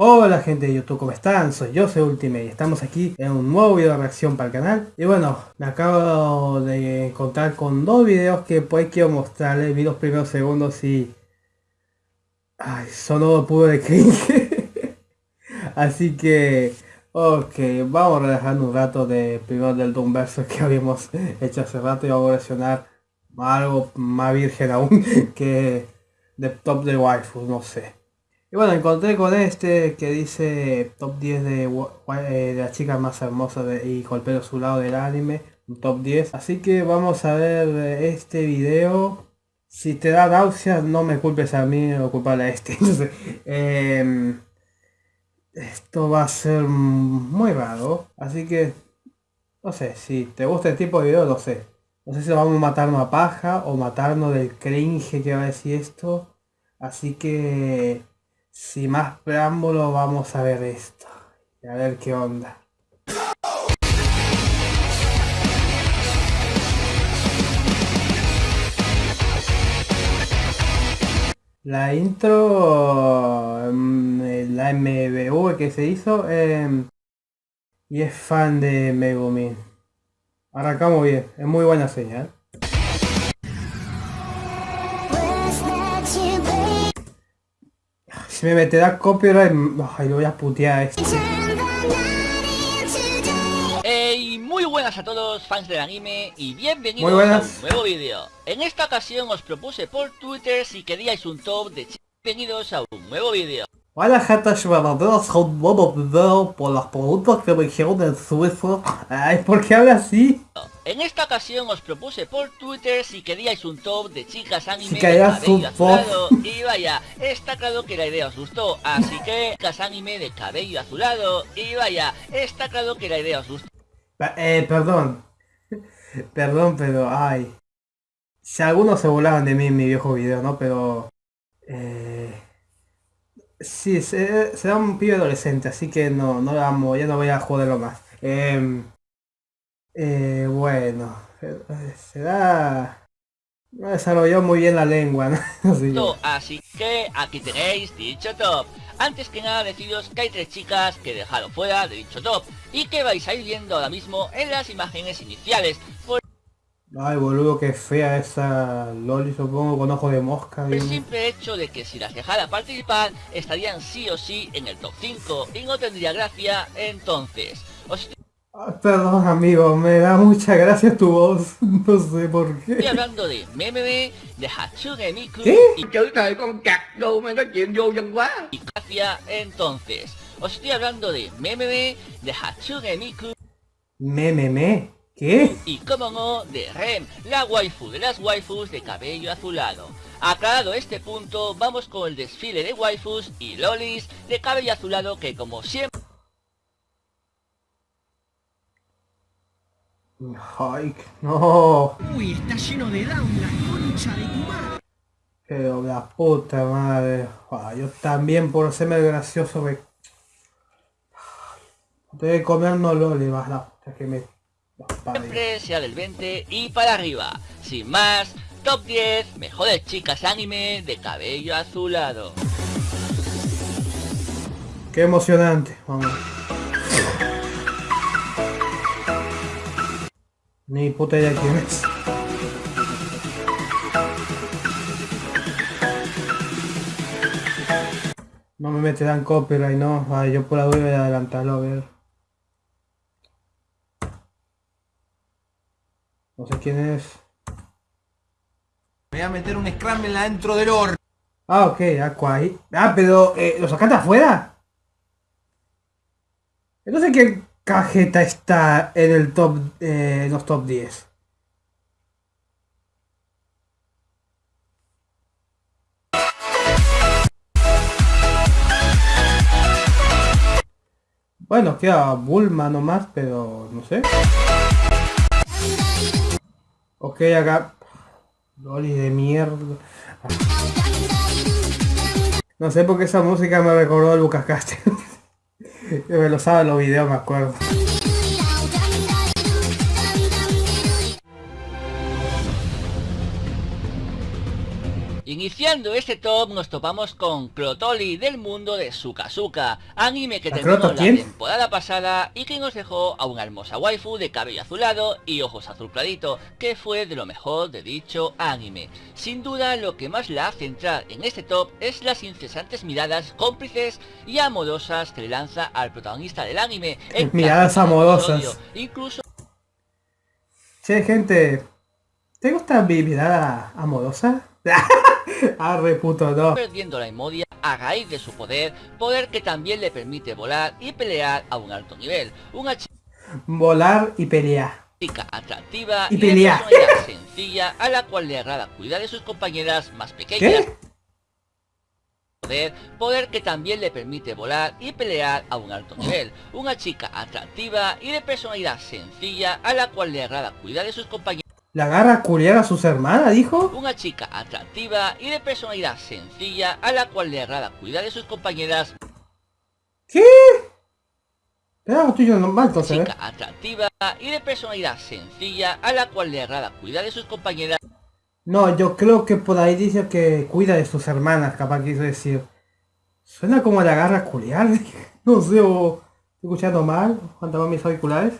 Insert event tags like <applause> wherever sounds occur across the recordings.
Hola gente de YouTube, ¿cómo están? Soy yo, soy Ultimate y estamos aquí en un nuevo video de reacción para el canal. Y bueno, me acabo de encontrar con dos videos que pues quiero mostrarles. Vi los primeros segundos y... Ay, solo puro de <laughs> cringe. Así que... Ok, vamos a relajar un rato de primero del Doom Verso que habíamos hecho hace rato y vamos a reaccionar algo más virgen aún <laughs> que de top de waifu, no sé. Y bueno, encontré con este que dice top 10 de, eh, de las chicas más hermosas y con el pelo del anime, un top 10. Así que vamos a ver este video. Si te da náuseas, no me culpes a mí o culpar a este. <laughs> Entonces, em, esto va a ser muy raro. Así que, no sé, si te gusta el tipo de video, no sé. No sé si vamos a matarnos a paja o matarnos del cringe que va a decir esto. Así que sin más preámbulo vamos a ver esto. Y a ver qué onda. La intro, mm, la MBV que se hizo, em, y es fan de Megumin. Arrancamos bien, es muy buena señal. Si me meterá copyright, ay, lo voy a putear este. Hey, muy buenas a todos fans del anime y bienvenidos a un nuevo vídeo. En esta ocasión os propuse por Twitter si queríais un top de bienvenidos a un nuevo vídeo. Hola gente verdaderos un nuevo video por las preguntas que me dijeron en suizo. Ay, ¿por qué habla así? En esta ocasión os propuse por Twitter si queríais un top de chicas anime si de cabello azulado y vaya, está claro que la idea os gustó, así que chicas anime de cabello azulado y vaya, está claro que la idea os gustó. Eh, perdón, <laughs> perdón, pero ay, si algunos se volaban de mí en mi viejo video, ¿no? Pero, eh, sí, será un pibe adolescente, así que no, no lo amo, ya no voy a joderlo más. Eh, eh, bueno, será... No desarrolló muy bien la lengua, <laughs> ¿no? Así que aquí tenéis dicho top. Antes que nada deciros que hay tres chicas que he dejado fuera de dicho top y que vais a ir viendo ahora mismo en las imágenes iniciales. Ay boludo, qué fea esa Loli supongo con ojo de mosca. El simple hecho de que si las dejara participar estarían sí o sí en el top 5 y no tendría gracia entonces. Ah, perdón amigo, me da mucha gracia tu voz, <laughs> no sé por qué. Estoy hablando de meme de Hatsune Miku ¿Qué? y chữ thời con cặc đâu mà nói chuyện vô dân quá. Y gracia entonces. Os estoy hablando de meme de Hatsune Miku. ¿Meme? ¿Qué? Y como no, de Rem, la waifu de las waifus de cabello azulado. Aclarado este punto, vamos con el desfile de waifus y lolis de cabello azulado que como siempre... Ay, no. Uy, está lleno de down, la concha de tu madre. Pero la puta madre. yo también por serme gracioso me... Debe comer no lo le vas la puta que me... Siempre sea del 20 y para arriba. Sin más, top 10 mejores chicas anime de cabello azulado. Qué emocionante, vamos. Ni puta idea quién es. No me meterán copyright, no. Ay, yo por la duda voy a adelantarlo a ver. No sé quién es. Me voy a meter un scramble adentro del horno. Ah, ok, Aqua ahí. Ah, pero eh, ¿lo sacaste afuera? Entonces, ¿qué, Cajeta está en el top, eh, en los top 10. Bueno, queda Bulma nomás, pero no sé. Ok, acá. Loli de mierda. No sé por qué esa música me recordó a Lucas Castell. <laughs> me lo sabe los videos, me acuerdo. Iniciando este top nos topamos con Crotoli del mundo de Sukazuka, anime que terminó la temporada pasada y que nos dejó a una hermosa waifu de cabello azulado y ojos azul clarito, que fue de lo mejor de dicho anime. Sin duda lo que más la hace entrar en este top es las incesantes miradas cómplices y amorosas que le lanza al protagonista del anime. <laughs> miradas amorosas. Incluso... Che gente, ¿te gusta mi mirada amorosa? <laughs> Arre puto no. Perdiendo la emodia a raíz de su poder, poder que también le permite volar y pelear a un alto nivel. Una chica Volar y pelear. Chica atractiva y, pelear. sencilla a la cual le agrada cuidar de sus compañeras más pequeñas. Poder, poder que también le permite volar y pelear a un alto nivel. Una chica atractiva y de personalidad sencilla a la cual le agrada cuidar de sus compañeras ¿La agarra a culiar a sus hermanas, dijo? Una chica atractiva y de personalidad sencilla a la cual le agrada cuidar de sus compañeras. ¿Qué? Pero estoy yo normal, entonces. Chica atractiva y de personalidad sencilla a la cual le agrada cuidar de sus compañeras. No, yo creo que por ahí dice que cuida de sus hermanas, capaz quiso decir. Suena como la agarra a culiar. <laughs> no sé, o estoy escuchando mal, cuando mis auriculares.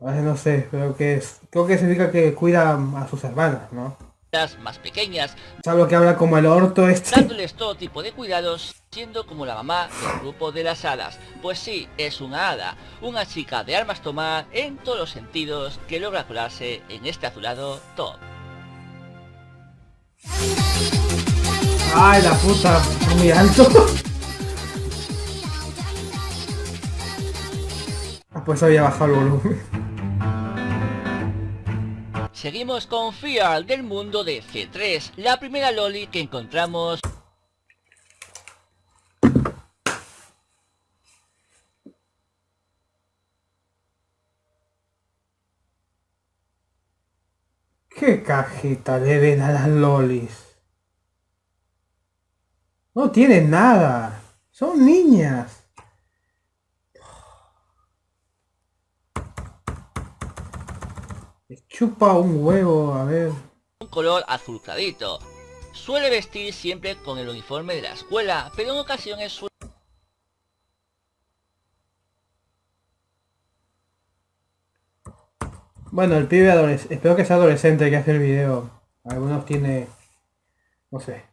No sé, pero que es, creo que significa que cuida a sus hermanas, ¿no? Las más pequeñas. ¿Sabes lo que habla como el orto este? Dándoles todo tipo de cuidados, siendo como la mamá del grupo de las hadas. Pues sí, es una hada, una chica de armas tomar en todos los sentidos que logra colarse en este azulado top. Ay, la puta, muy alto. <laughs> Ah, pues había bajado el volumen. Seguimos con Fear del mundo de C3, la primera loli que encontramos... ¿Qué cajita le ven a las lolis? No tienen nada. Son niñas. Chupa un huevo, a ver. Un color azul clarito. Suele vestir siempre con el uniforme de la escuela, pero en ocasiones suele... Bueno, el pibe adolescente, espero que sea adolescente que hace el video. Algunos tiene... No sé.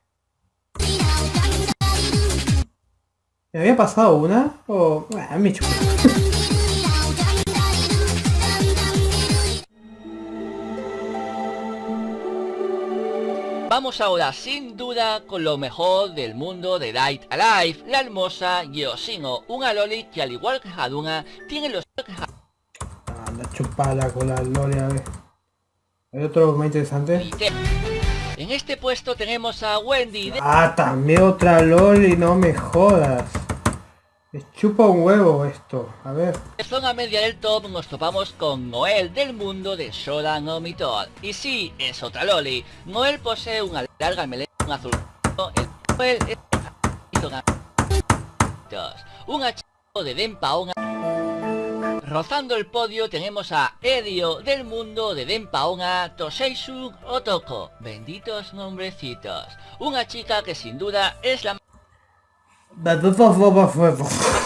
¿Me había pasado una? O... Bueno, me chupa. <laughs> Vamos ahora sin duda con lo mejor del mundo de Light Alive, la hermosa Yoshino, una loli que al igual que Haduna tiene los... Anda chupada con la loli a ver. ¿Hay otro más interesante? En este puesto tenemos a Wendy Ah, también otra loli, no me jodas. Chupa un huevo esto, a ver. En zona media del top nos topamos con Noel del mundo de Shodan no Y sí, es otra loli. Noel posee una larga melena azul. Noel es un hachazo de Denpaonga. Rozando el podio tenemos a Edio del mundo de Denpaonga Toseisu Otoko. Benditos nombrecitos. Una chica que sin duda es la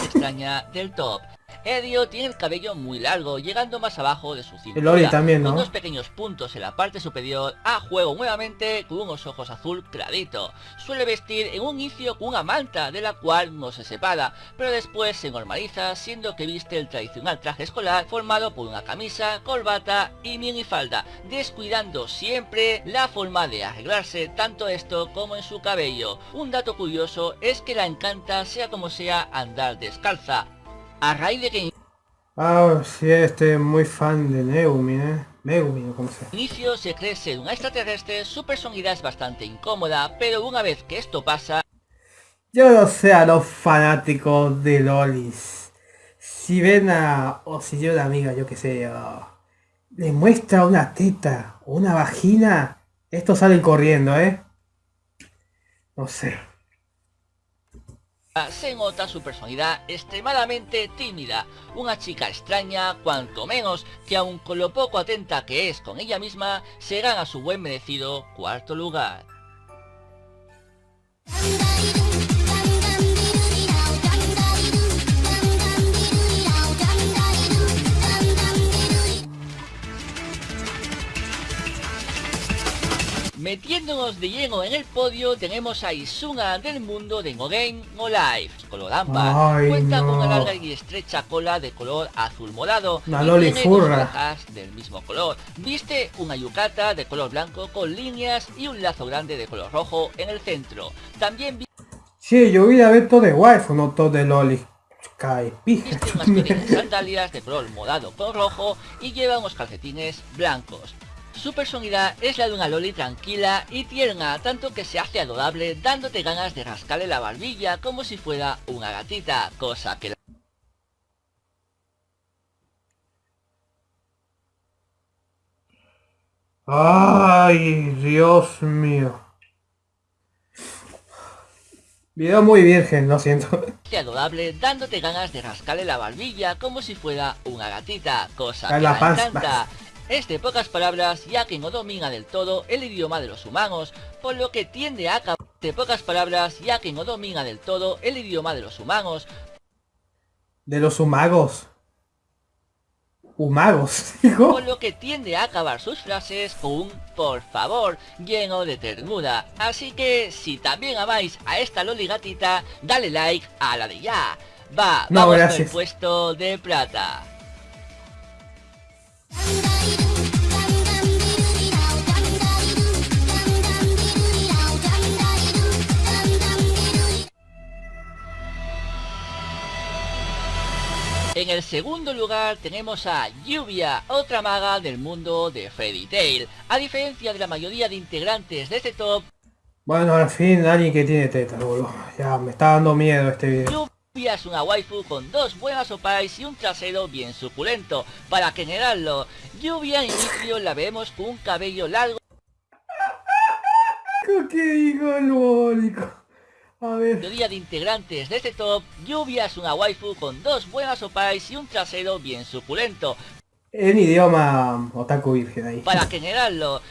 extraña del top. Edio tiene el cabello muy largo, llegando más abajo de su cintura. El también, ¿no? Con dos pequeños puntos en la parte superior, a juego nuevamente con unos ojos azul clarito. Suele vestir en un inicio con una manta, de la cual no se separa, pero después se normaliza, siendo que viste el tradicional traje escolar formado por una camisa, corbata y minifalda, descuidando siempre la forma de arreglarse, tanto esto como en su cabello. Un dato curioso es que la encanta, sea como sea, andar descalza, a raíz de que... Ah, sí, este muy fan de Neumi, ¿eh? Megumi, como sea. Inicio se cree ser un extraterrestre, su personalidad es bastante incómoda, pero una vez que esto pasa... Yo no sé a los fanáticos de Lolis. Si ven a... o si yo la amiga, yo que sé, le muestra una teta o una vagina, estos salen corriendo, ¿eh? No sé. Se nota su personalidad extremadamente tímida, una chica extraña cuanto menos que aun con lo poco atenta que es con ella misma, se gana su buen merecido cuarto lugar. Metiéndonos de lleno en el podio tenemos a Izuna del mundo de No Game No Life. Color ámbar. Cuenta con una larga y estrecha cola de color azul morado. Una loli furra. del mismo color. Viste una yucata de color blanco con líneas y un lazo grande de color rojo en el centro. También Sí, yo vi a ver todo de waifu, no todo de loli. Cae Viste unas <laughs> sandalias de color morado con rojo y lleva unos calcetines blancos. Su personalidad es la de una loli tranquila y tierna, tanto que se hace adorable dándote ganas de rascarle la barbilla como si fuera una gatita, cosa que... Ay, Dios mío. Video muy virgen, lo siento. adorable dándote ganas de rascarle la barbilla como si fuera una gatita, cosa que la encanta. Es de pocas palabras ya que no domina del todo el idioma de los humanos, por lo que tiende a acabar de pocas palabras ya que no domina del todo el idioma de los humanos. De los humagos. Humagos, <laughs> hijo. Por lo que tiende a acabar sus frases con un por favor lleno de ternura. Así que si también amáis a esta loli gatita, dale like a la de ya. Va, vamos con el puesto de plata. En el segundo lugar tenemos a Lluvia, otra maga del mundo de Fairy Tail. A diferencia de la mayoría de integrantes de este top... Bueno, al fin alguien que tiene teta, boludo. Ya, me está dando miedo este video. Lluvia es una waifu con dos buenas opais y un trasero bien suculento. Para generarlo, Lluvia en inicio la vemos con un cabello largo... ¿Qué digo a ver. Teoría de integrantes de este top, Lluvia es una waifu con dos buenas opais y un trasero bien suculento. En idioma otaku virgen ahí. Para generarlo,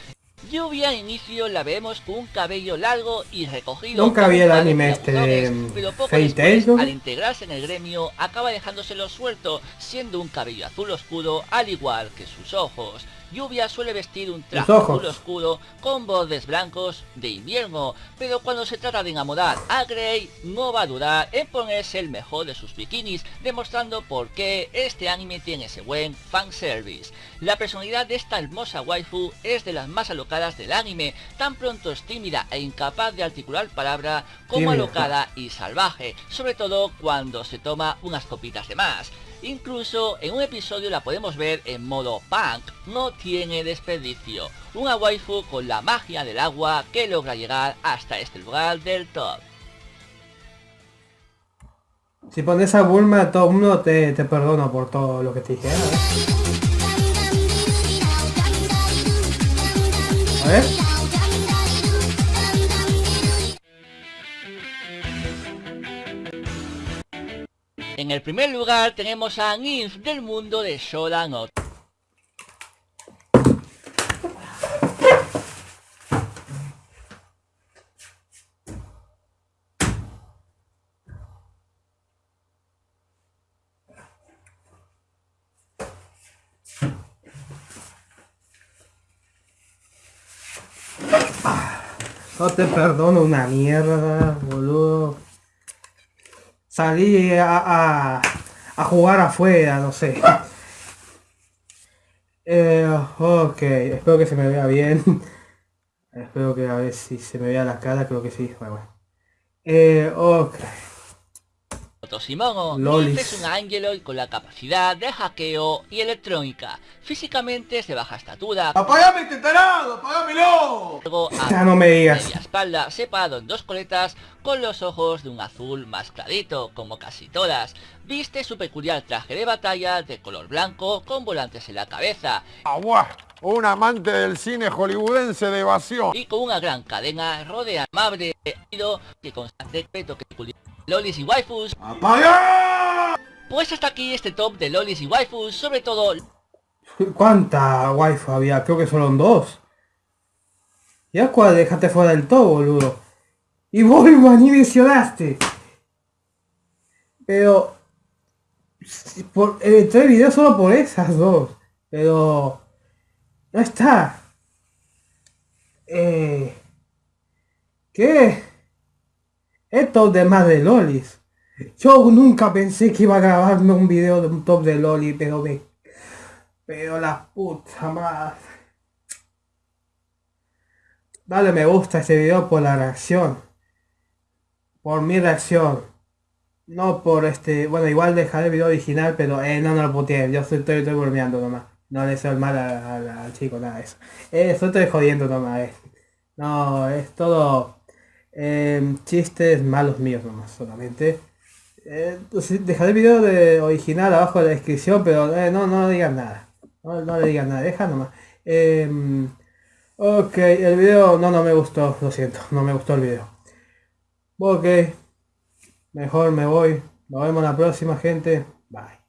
Lluvia en inicio la vemos con un cabello largo y recogido. Nunca vi el anime este de pero poco después, al integrarse en el gremio, acaba dejándoselo suelto, siendo un cabello azul oscuro al igual que sus ojos. Lluvia suele vestir un traje azul oscuro con bordes blancos de invierno, pero cuando se trata de enamorar a Grey no va a dudar en ponerse el mejor de sus bikinis, demostrando por qué este anime tiene ese buen fanservice. La personalidad de esta hermosa waifu es de las más alocadas del anime, tan pronto es tímida e incapaz de articular palabra como alocada y salvaje, sobre todo cuando se toma unas copitas de más. Incluso en un episodio la podemos ver en modo punk, no tiene desperdicio. Una waifu con la magia del agua que logra llegar hasta este lugar del top. Si pones a Bulma, todo el mundo te, te perdono por todo lo que te dije. ¿eh? A ver. En el primer lugar tenemos a Nymph del mundo de Shodan No te perdono una mierda, boludo salí a, a, jugar afuera, no sé. Eh, ok, espero que se me vea bien. <laughs> espero que a ver si se me vea la cara, creo que sí. Bueno, Eh, ok. Toshimono es un ángel con la capacidad de hackeo y electrónica. Físicamente es de baja estatura. ¡Apagame este tarado! ¡Apágamelo! Luego a no me digas. media espalda, separado en dos coletas, con los ojos de un azul más clarito, como casi todas. Viste su peculiar traje de batalla de color blanco con volantes en la cabeza. ¡Agua! Un amante del cine hollywoodense de evasión. Y con una gran cadena rodea amable que constante peto que lolis y waifus. Pues hasta aquí este top de lolis y waifus, sobre todo... ¿Cuánta waifu había? Creo que solo dos. Ya cuál dejaste fuera del todo, boludo. Y vos <laughs> ni mencionaste. Pero... Por, eh, entré el video solo por esas dos. Pero... No está. Eh... ¿Qué? Esto de más de lolis. Yo nunca pensé que iba a grabarme un video de un top de loli, pero me... Pero la puta madre. Dale me gusta este video por la reacción. Por mi reacción. No por este... Bueno, igual dejaré el video original, pero eh, no, no lo puteé. Yo estoy, estoy, bromeando nomás. No le el mal al chico, nada de eso. Eh, estoy jodiendo nomás. Eh. No, es todo... Eh, chistes malos míos nomás, solamente. Eh, pues, dejaré el video de original abajo en la descripción, pero eh, no, no digan nada. No, no le digan nada, deja nomás. Em, ok, el video no, no me gustó, lo siento, no me gustó el video. Ok, mejor me voy. Nos vemos la próxima gente. Bye.